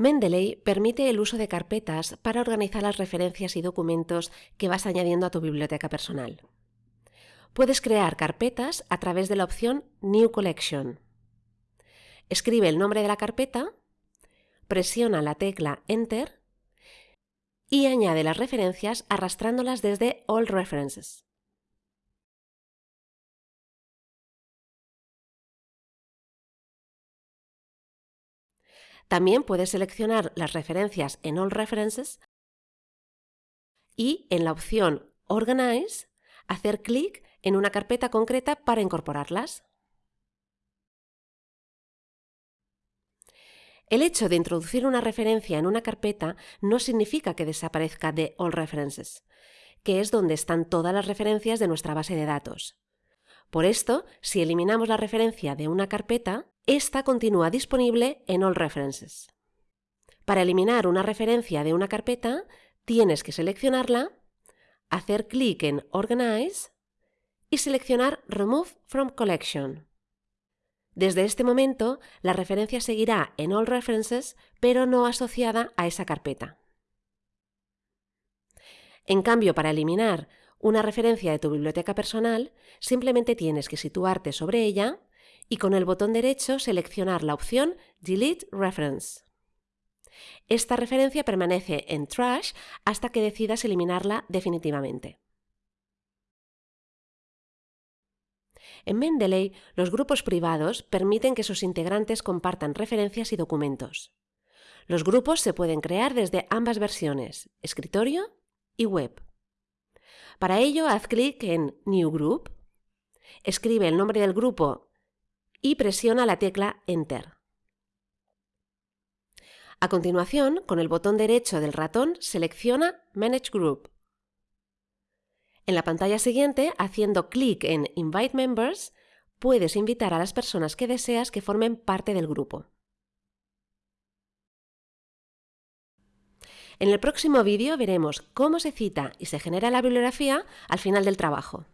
Mendeley permite el uso de carpetas para organizar las referencias y documentos que vas añadiendo a tu biblioteca personal. Puedes crear carpetas a través de la opción New Collection. Escribe el nombre de la carpeta, presiona la tecla Enter y añade las referencias arrastrándolas desde All References. También puedes seleccionar las referencias en All References y en la opción Organize hacer clic en una carpeta concreta para incorporarlas. El hecho de introducir una referencia en una carpeta no significa que desaparezca de All References, que es donde están todas las referencias de nuestra base de datos. Por esto, si eliminamos la referencia de una carpeta, esta continúa disponible en All References. Para eliminar una referencia de una carpeta, tienes que seleccionarla, hacer clic en Organize y seleccionar Remove from Collection. Desde este momento, la referencia seguirá en All References, pero no asociada a esa carpeta. En cambio, para eliminar una referencia de tu biblioteca personal, simplemente tienes que situarte sobre ella y con el botón derecho seleccionar la opción Delete Reference. Esta referencia permanece en Trash hasta que decidas eliminarla definitivamente. En Mendeley, los grupos privados permiten que sus integrantes compartan referencias y documentos. Los grupos se pueden crear desde ambas versiones, escritorio y web. Para ello, haz clic en New Group, escribe el nombre del grupo y presiona la tecla Enter. A continuación, con el botón derecho del ratón, selecciona Manage Group. En la pantalla siguiente, haciendo clic en Invite Members, puedes invitar a las personas que deseas que formen parte del grupo. En el próximo vídeo veremos cómo se cita y se genera la bibliografía al final del trabajo.